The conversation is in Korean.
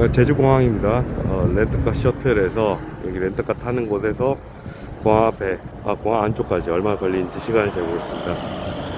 어, 제주공항입니다. 어, 렌터카 셔틀에서 여기 렌터카 타는 곳에서 공항 앞에, 아, 공항 안쪽까지 얼마나 걸리는지 시간을 재보겠습니다.